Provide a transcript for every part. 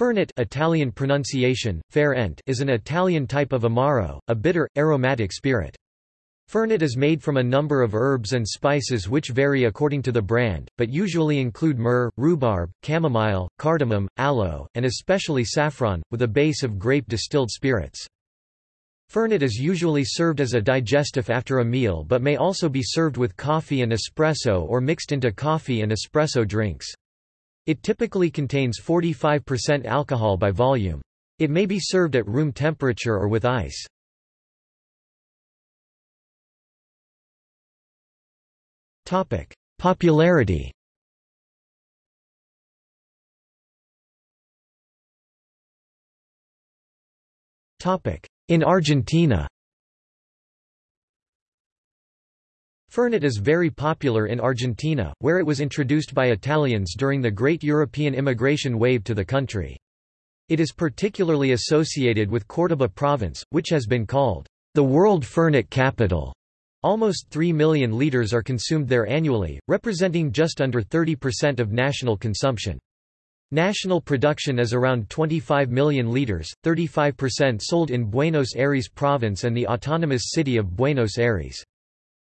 Fernet Italian pronunciation, fair ent is an Italian type of Amaro, a bitter, aromatic spirit. Fernet is made from a number of herbs and spices which vary according to the brand, but usually include myrrh, rhubarb, chamomile, cardamom, aloe, and especially saffron, with a base of grape distilled spirits. Fernet is usually served as a digestif after a meal but may also be served with coffee and espresso or mixed into coffee and espresso drinks. It typically contains 45% alcohol by volume. It may be served at room temperature or with ice. Topic: Popularity Topic: In Argentina Fernet is very popular in Argentina, where it was introduced by Italians during the Great European immigration wave to the country. It is particularly associated with Córdoba province, which has been called the world Fernet capital. Almost 3 million litres are consumed there annually, representing just under 30% of national consumption. National production is around 25 million litres, 35% sold in Buenos Aires province and the autonomous city of Buenos Aires.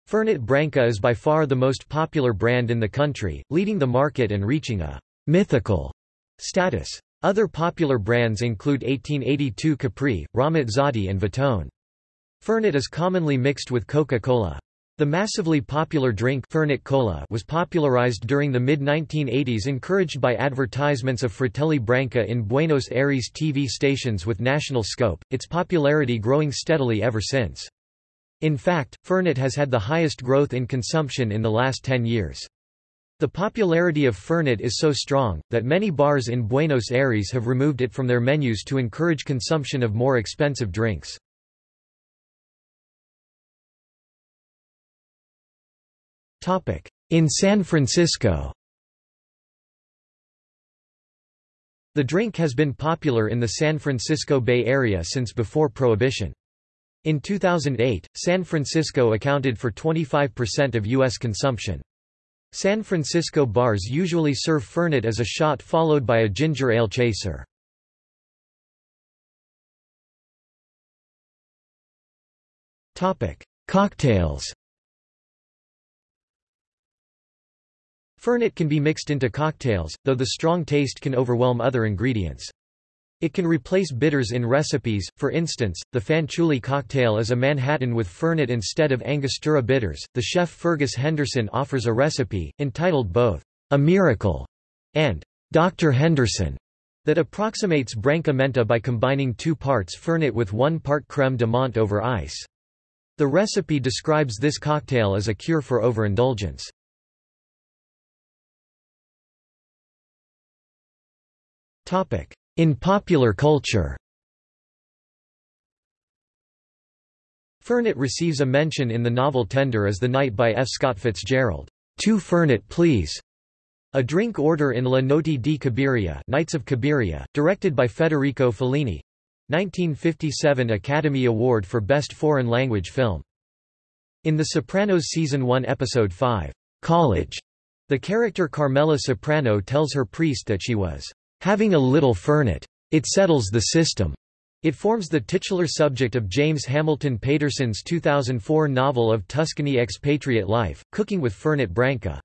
Fernet Branca is by far the most popular brand in the country, leading the market and reaching a «mythical» status. Other popular brands include 1882 Capri, Ramazzotti and Vitone. Fernet is commonly mixed with Coca-Cola. The massively popular drink Fernet Cola was popularized during the mid-1980s encouraged by advertisements of Fratelli Branca in Buenos Aires TV stations with national scope, its popularity growing steadily ever since. In fact, Fernet has had the highest growth in consumption in the last 10 years. The popularity of Fernet is so strong, that many bars in Buenos Aires have removed it from their menus to encourage consumption of more expensive drinks. In San Francisco The drink has been popular in the San Francisco Bay Area since before Prohibition. In 2008, San Francisco accounted for 25% of U.S. consumption. San Francisco bars usually serve Fernet as a shot followed by a ginger ale chaser. Cocktails Fernet can be mixed into cocktails, though the strong taste can overwhelm other ingredients. It can replace bitters in recipes, for instance, the Fanciulli cocktail is a Manhattan with Fernet instead of Angostura bitters. The chef Fergus Henderson offers a recipe, entitled both, A Miracle and Dr. Henderson, that approximates Branca Menta by combining two parts Fernet with one part creme de menthe over ice. The recipe describes this cocktail as a cure for overindulgence. In popular culture Fernet receives a mention in the novel Tender Is the Night by F. Scott Fitzgerald. Two Fernet please. A drink order in Le Notti di Cabiria Nights of Cabiria, directed by Federico Fellini. 1957 Academy Award for Best Foreign Language Film. In The Sopranos Season 1 Episode 5, College, the character Carmela Soprano tells her priest that she was having a little fernet. It settles the system. It forms the titular subject of James Hamilton Paterson's 2004 novel of Tuscany expatriate life, Cooking with Fernet Branca.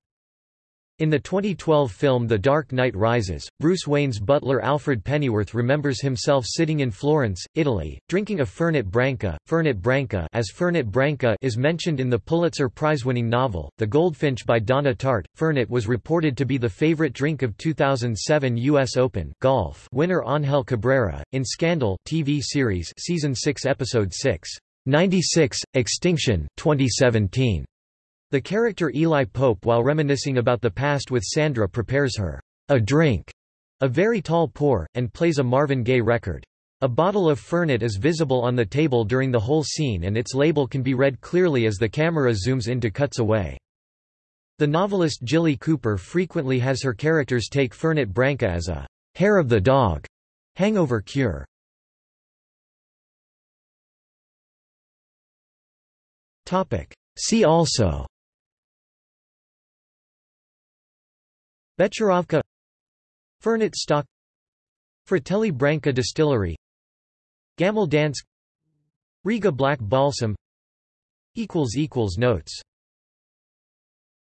In the 2012 film The Dark Knight Rises, Bruce Wayne's butler Alfred Pennyworth remembers himself sitting in Florence, Italy, drinking a Fernet Branca. Fernet Branca as Fernet Branca is mentioned in the Pulitzer Prize-winning novel, The Goldfinch by Donna Tartt. Fernet was reported to be the favorite drink of 2007 U.S. Open golf winner Angel Cabrera, in Scandal TV series Season 6 Episode 6, 96, Extinction 2017. The character Eli Pope while reminiscing about the past with Sandra prepares her a drink, a very tall pour, and plays a Marvin Gaye record. A bottle of Fernet is visible on the table during the whole scene and its label can be read clearly as the camera zooms in to cuts away. The novelist Jilly Cooper frequently has her characters take Fernet Branca as a hair of the dog hangover cure. See also Becherovka Fernet stock Fratelli Branca Distillery Gammel Dansk Riga Black Balsam Notes